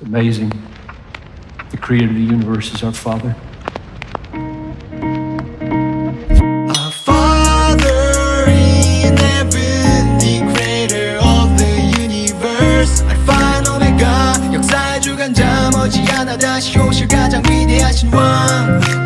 It's amazing. The creator of the universe is our Father. Our Father in heaven, the creator of the universe. Alpha and Omega, 역사의 주관자 머지않아 다시 오실 가장 위대하신 왕.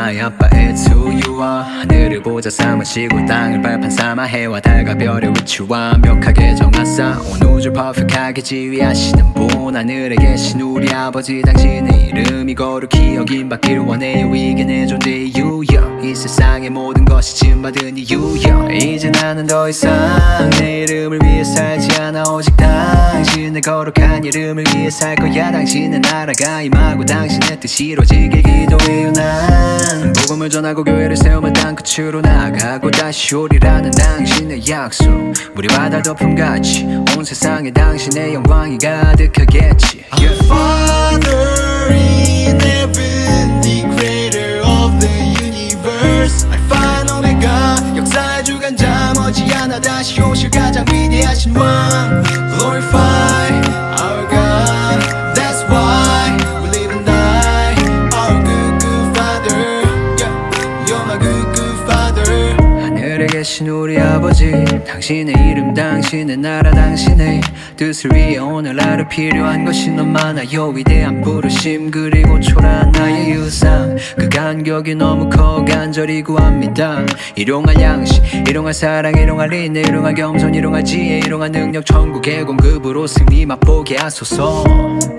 당신이 나의 아빠 It's who you are 하늘을 보자 삼아 쉬고 땅을 발판 삼아 해와 달과 별의 위치 완벽하게 정하사 온 우주 퍼펙하게 지휘하시는 분 하늘에 계신 우리 아버지 당신의 이름이 거룩히 여김받기를 원해요. 이게 내 존재의 이유야 이 세상의 모든 것이 짐받은 이유야 이제 나는 더 이상 내 이름을 위해 살지 않아. 오직 당신의 거룩한 이름을 위해 살 거야. 당신의 나라가 임하고 당신의 뜻이 이루어지길 기도해요. 난 복음을 전하고 교회를 세우며 땅끝으로 나가고 다시 오리라는 당신의 약속 우리 바다 덮음같이 온 세상에 당신의 영광이 가득하겠지 Our Father in heaven, the creator of the universe. Alpha and Omega, 역사의 주관자 머지않아 다시 오실 가장 위대하신 왕. 우 당신의 이름 당신의 나라 당신의 뜻을 위해 오늘 하루 필요한 것이 너무 많아요 위대한 부르심 그리고 초라한 나의 유상. 그 간격이 너무 커 간절히 구합니다. 일용할 양식 일용할 사랑 일용할 인내 일용할 겸손 일용할 지혜 일용할 능력 천국의 공급으로 승리 맛보게 하소서.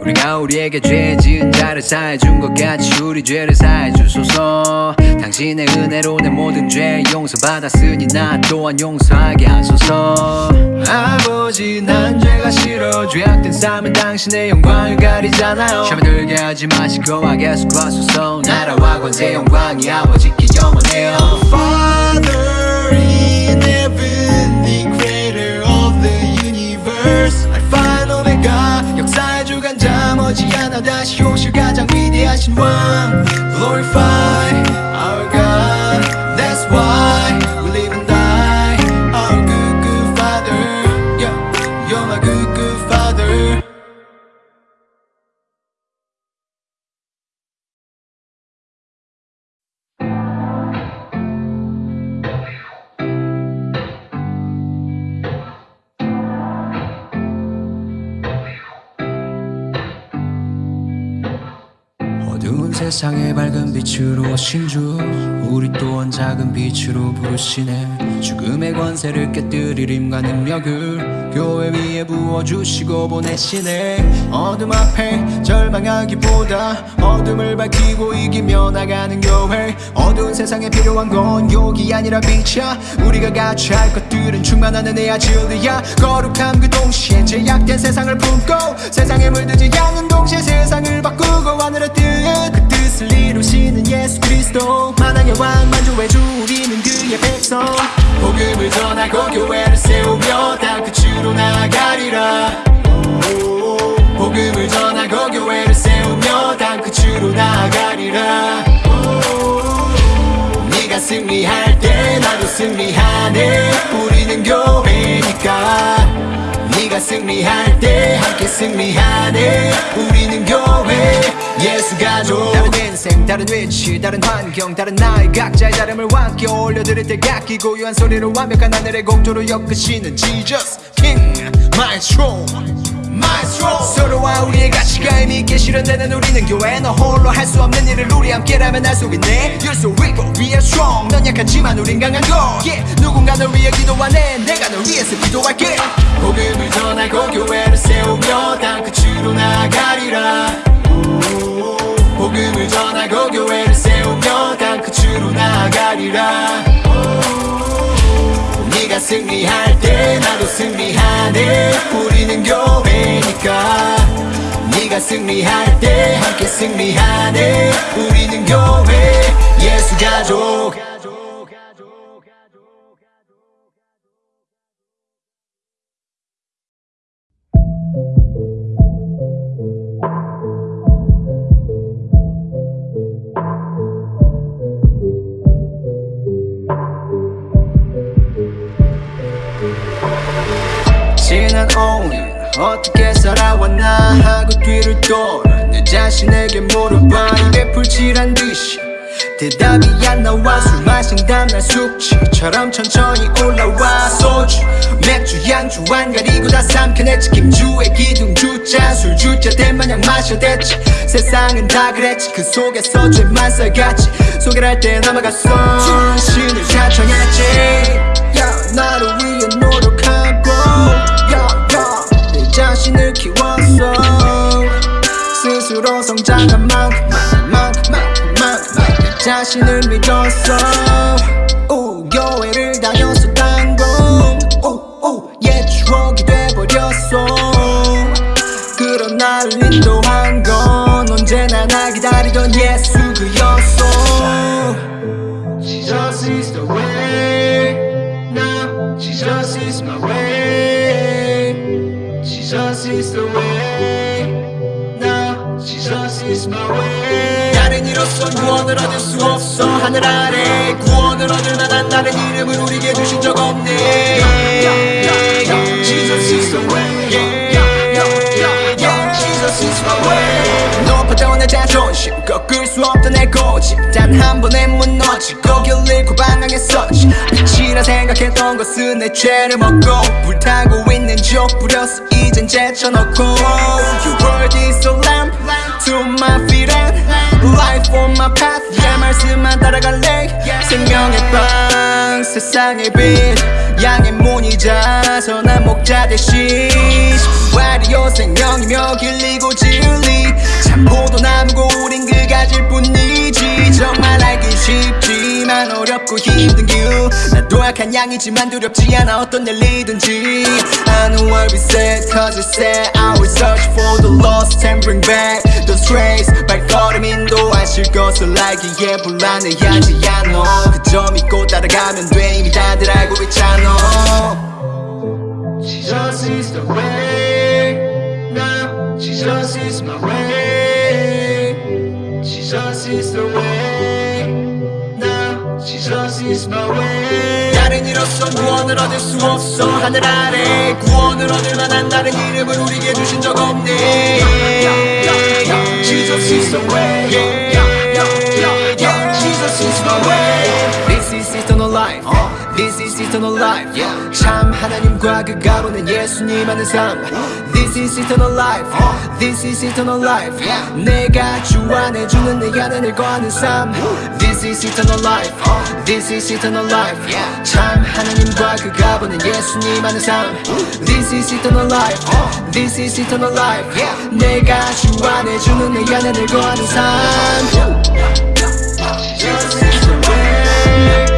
우리가 우리에게 죄 지은 자를 사해준 것 같이 우리 죄를 사해 주소서. 당신의 은혜로 내 모든 죄 용서받았으니 나 또한 용서하게 하소서 아버지 난 죄가 싫어 죄악된 삶은 당신의 영광을 가리잖아요 샤면 들게 하지 마시고 guess 구하소서 나라와 권세 영광이 아버지께 영원해요 Father in heaven, the creator of the universe. And Omega, 역사의 주관자 머지않아 다시 오실 가장 위대하신 왕. Glorify 세상에 밝은 빛으로 오신 주 우리 또한 작은 빛으로 부르시네. 죽음의 권세를 깨뜨릴 힘과 능력을 교회 위에 부어주시고 보내시네. 어둠 앞에 절망하기보다 어둠을 밝히고 이기며 나가는 교회. 어두운 세상에 필요한 건 욕이 아니라 빛이야. 우리가 같이 할 것들은 충만한 은혜야 진리야. 거룩함 그 동시에 제약된 세상을 품고 세상에 물들지 않는 동시에 세상을 바꾸고 뜻그 이루시는 예수 그리스도 만왕의 왕 만주의 주 우리는 그의 백성. 복음을 전하고 교회를 세우며 땅끝으로 나아가리라. 복음을 전하고 교회를 세우며 땅끝으로 나아가리라. 네가 승리할 때 나도 승리하네. 우리는 교회니까 네가 승리할 때 함께 승리하네. 우리는 교회 예수 가족 다른 인생 다른 위치 다른 환경 다른 나이 각자의 다름을 함께 올려드릴 때 각기 고유한 소리로 완벽한 하늘의 곡조로 엮으시는 Jesus King Maestro 마에스트로. 서로와 우리의 가치가 의미 있게 실현되는 우리는 교회 너 홀로 할 수 없는 일을 우리 함께라면 할 수 있네. You're so weak but we are strong. 넌 약하지만 우린 강한 걸 yeah. 누군가 널 위해 기도하네 내가 널 위해서 기도할게. 복음을 전하고 교회를 세우며 땅 끝으로 나아가리라. 복음을 전하고 교회를 세우며 땅 끝으로 나아가리라 네가 승리할 때 나도 승리하네. 우리는 교회니까. 네가 승리할 때 함께 승리하네. 우리는 교회 예수 가족 어떻게 살아왔나 하고 뒤를 돌아 내 자신에게 물어봐 입에 풀칠한 듯이 대답이 안 나와. 술 마신 다음날 숙취처럼 천천히 올라와. 소주 맥주 양주 안 가리고 다 삼켜냈지 김주의 기둥 주자 술 주자 대마냥 마셔댔지 세상은 다 그랬지. 그 속에서 죄만 살갔지 소개할 때 남아갔어. 신을 자청했지. yeah, 나를 위해 노력 자신을 키웠어 스스로 성장한 만큼 만큼 만큼 만큼 내 자신을 믿었어 오, 교회를 구원을 얻을 수 없어. 하늘 아래 구원을 얻을 만한 다른 이름을 우리에게 주신 적 없네. Jesus is the way. Jesus is my way. 높았던 내 자존심. 꺾을 수 없던 내 고집 단 한 번에 무너지고 길 잃고 방황했었지. 빛이라 생각했던 것은 내 죄를 먹고 불타고 있는 족 부렸어 이젠 제쳐놓고. Your word is a lamp. To my feet on my path. yeah 말씀만 따라갈래? 생명의 빵 세상의 빛. 양의 문이자 선한 목자 대신. 와리오 생명이며 길리고 진리. 참고도 남고 우린 그 가질 뿐이지. 정말 알기 쉽지만 어렵고 힘든 길 나도 약한 양이지만 두렵지 않아 어떤 일이든지 I know I'll be sad cause it's sad I will search for the lost and bring back the strays 발걸음 인도하실 것을 알기에 불안해하지 않아 그저 믿고 따라가면 돼 이미 다들 알고 있잖아 Jesus is the way now Jesus is my way Jesus is the way now Jesus is my way 이로선 구원을 얻을 수 없어 하늘 아래 구원을 얻을 만한 다른 이름을 우리에게 주신 적 없네 Jesus is the way This is eternal life life 참 하나님과 그 가보는 예수님 하는 삶 This is eternal life This is eternal life 내가 주 안에 주는 내 안에 거하는 삶 This is eternal life This is eternal life 참 하나님과 그 가 보는 예수님 하는 삶 This is eternal life This is eternal life 내가 주 안에 주는 내 안에 거하는 삶 Jesus is the way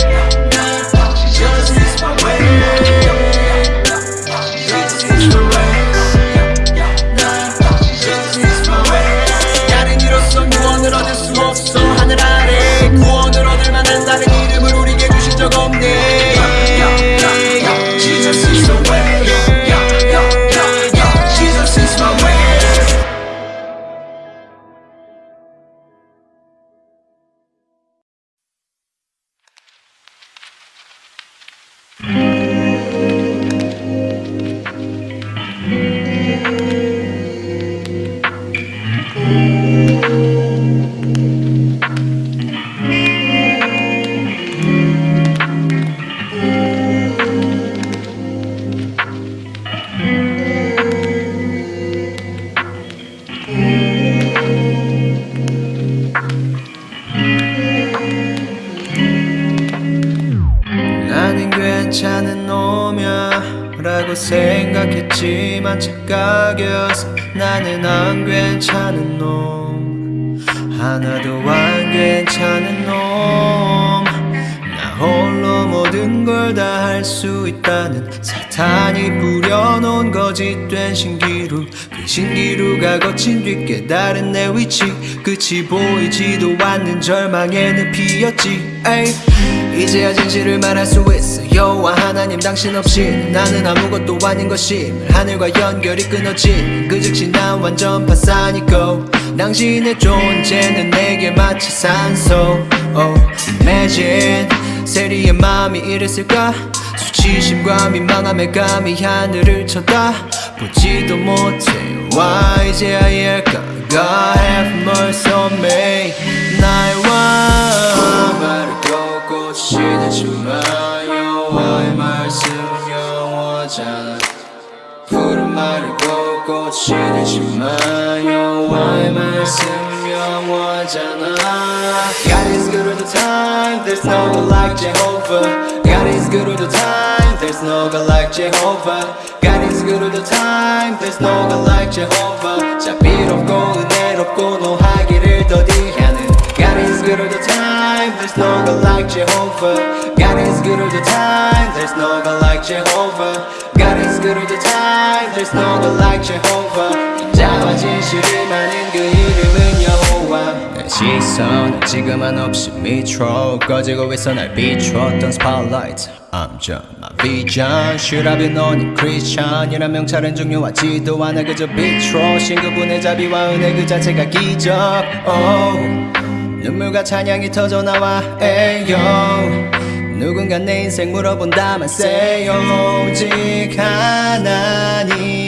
놈이야 라고 생각했지만 착각이었어 나는 안 괜찮은 놈. 하나도 안 괜찮은 놈 나 홀로 모든 걸 다 할 수 있다는 사탄이 뿌려놓은 거짓된 신기루 그 신기루가 거친 뒤 깨달은 내 위치. 끝이 보이지도 않는 절망의 늪이었지. 에이. 이제야 진실을 말할 수 있어 여호와 하나님 당신 없이 나는 아무것도 아닌 것임을 하늘과 연결이 끊어진 그 즉시 난 완전 파산이고 당신의 존재는 내게 마치 산소. Oh imagine 세리의 마음이 이랬을까? 수치심과 민망함에 감히 하늘을 쳐다 보지도 못해. Why 이제야 이해할까 God have mercy on me. 나의 왕 걷고 시대지 마요 Why 말씀 영원하잖아 푸른 말을 걷고 시대지 마요 Why 말씀 영원하잖아 God is good all the time There's no God like Jehovah God is good all the time There's no God like Jehovah God is good all the time There's no God like Jehovah 자비롭고 은혜롭고 노하기를 더디하는 God is good all the time There's no God like Jehovah God is good all the time There's no God like Jehovah God is good all the time There's no God like Jehovah 인자와 진실이 많은 그 이름은 여호와 내 시선은 지금 한없이 밑으로 꺼지고 있어 날 비추었던 spotlight I'm just my vision Should I be known in Christian 이란 명찰은 중요하지도 않아 그저 빛으로 신그분의 자비와 은혜 그 자체가 기적 oh. 눈물과 찬양이 터져 나와. 에요. 누군가 내 인생 물어본다만 say 오직 하나님의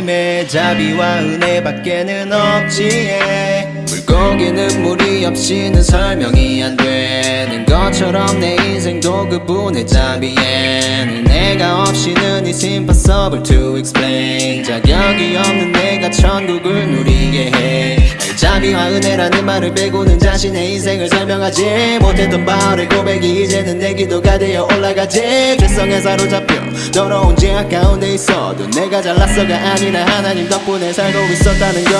자비와 은혜밖에는 없지에. 물고기는 물이 없이는 설명이 안 되는 것처럼 내 인생도 그분의 자비엔 은혜가 없이는 it's impossible to explain. 자격이 없는 내가 천국을 누리게 해 자비와 은혜라는 말을 빼고는 자신의 인생을 설명하지 못했던 바울의 고백이 이제는 내 기도가 되어 올라가지. 죄성에 사로잡혀 더러운 죄악 가운데 있어도 내가 잘났어가 아니라 하나님 덕분에 살고 있었다는 거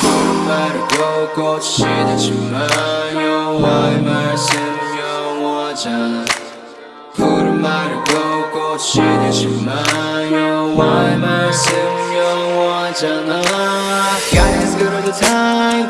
푸른 말을 걷고 시대지 마요. 와의 말씀 영원하잖아 푸른 말을 걷고 시대지 마요. 와의 말씀 영원하잖아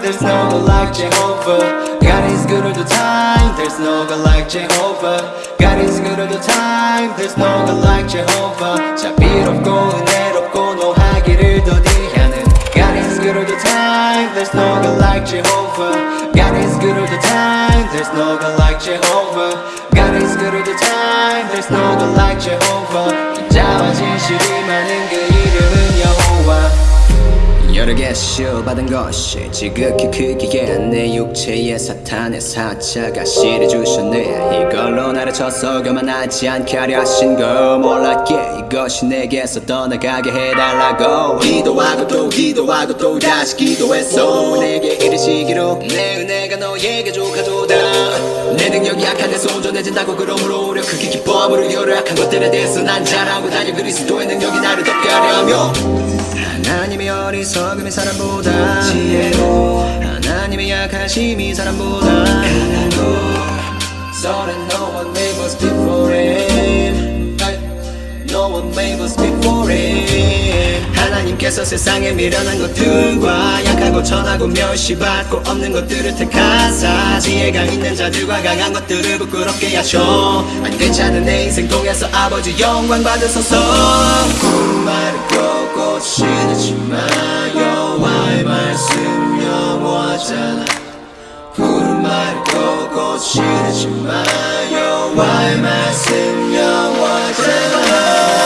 There's no God like Jehovah God is good all the time There's no God like Jehovah God is good all the time There's no God like Jehovah 자비롭고 은혜롭고 노하기를 더디하는 God is good all the time There's no God like Jehovah God is good all the time There's no God like Jehovah God is good all the time There's no God like Jehovah 인자와 진실이 많은 그 이름은 여호와 여러 개 시험받은 것이 지극히 크기에 내 육체의 사탄의 사자가 실해주셨네 쳐서 교만하지 않게 하려 하신 걸 몰랐기에 이것이 내게서 떠나가게 해달라고. 기도하고 또 기도하고 또 다시 기도했어. 내게 이르시기로 내 은혜가 너에게 족하도다. 내 능력이 약한 데서 온전해진다고 그러므로 오려 크게 기뻐함으로 여러 약한 것들에 대해서 난 잘하고 다녀 그리스도의 능력이 나를 덮게 하려 하며. 하나님의 어리석음이 사람보다 지혜로 하나님의 약하심이 사람보다. 강하고 So that no one made us him No one made us him 하나님께서 세상에 미련한 것들과 약하고 천하고 멸시받고 없는 것들을 택하사. 지혜가 있는 자들과 강한 것들을 부끄럽게 하셔. 안 괜찮은 내 인생 통해서 아버지 영광 받으소서. 말을 걷고 쉬지 마요. 와의 말씀 영원하잖아. 푸른 말을 걷고 쉬지 마요. 와의 말씀 영원하잖아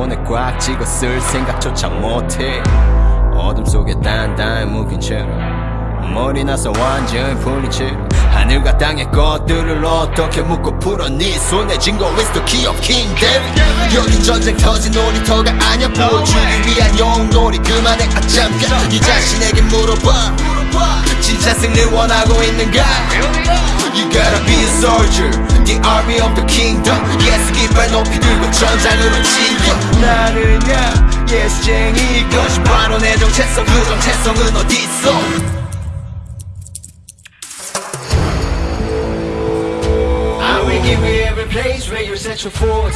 손에 꽉 쥐고 쓸 생각조차 못해. 어둠 속에 단단히 묶인 채로 머리 나서 완전히 풀린 채로 하늘과 땅의 것들을 어떻게 묶고 풀어 네 손에 쥔거 is the key of kingdom 여기 전쟁 터진 놀이터가 아니야 보여주기 위한 영놀이 그만해 아 잠깐. 네 자신에게 물어봐. 진짜 승리를 원하고 있는가? You gotta be a soldier The army of the kingdom Yes 깃발 높이 들고 전장으로 치여 나는야 예수쟁이 이것이 바로 내 정체성 그 정체성은 어딨어 I will give you every place where you set your foot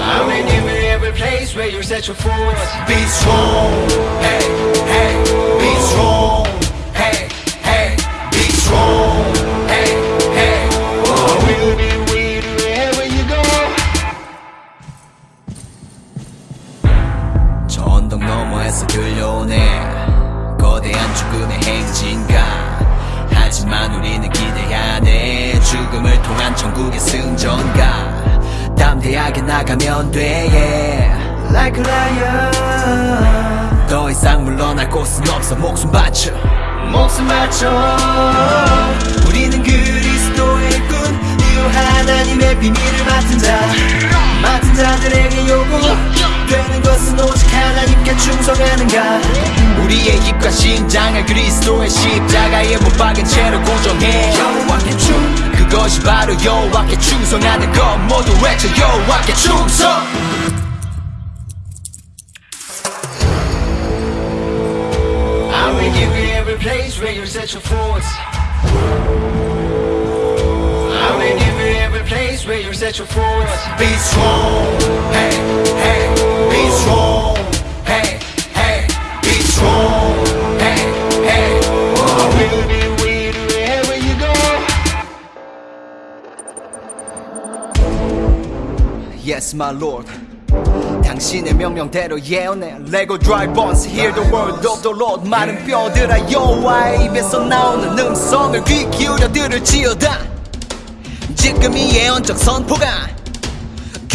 I will give you every place where you set your foot Be strong, hey, hey, be strong, 죽음을 통한 천국의 승전가. 담대하게 나가면 돼 yeah. Like a lion. 더 이상 물러날 곳은 없어. 목숨 바쳐. 목숨 바쳐. 우리는 그리스도의 꾼 이유 하나님의 비밀을 맡은 자. 맡은 자들에게 요구 되는 것은 오직 하나님께 충성하는가. 우리의 입과 심장을 그리스도의 십자가에 못 박은 채로 고정해. 여호와께 충 그것이 바로 여호와께 충성하는 것 모두 외쳐 여호와께 충성 I will give you every place where you set your foot I will give you every place where you set your foot Be strong, hey, hey, be strong, hey, hey, be strong, Yes, my Lord. 당신의 명령대로 예언해. 레고 드라이버스 Hear the word of the Lord. 마른 뼈들아 여호와의 입에서 나오는 음성을 귀 기울여 들을 지어다. 지금 이 예언적 선포가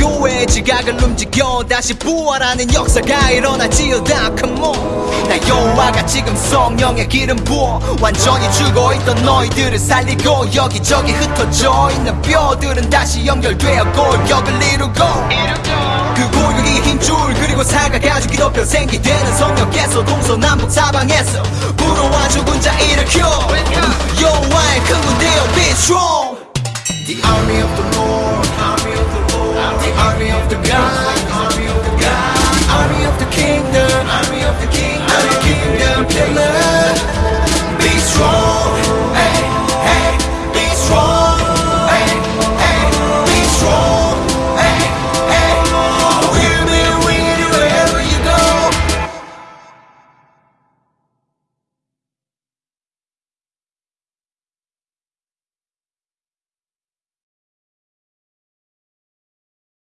교회의 지각을 움직여 다시 부활하는 역사가 일어날지어다. Come on. 나 여호와가 지금 성령의 기름 부어 완전히 죽어있던 너희들을 살리고 여기저기 흩어져 있는 뼈들은 다시 연결되어 골격을 이루고 그 골격이 힘줄 그리고 가죽이 덮여 생기되는 성령께서 동서남북 사방에서 불어와 죽은 자 일으켜. 여호와의 큰 군대여 be strong. The army of the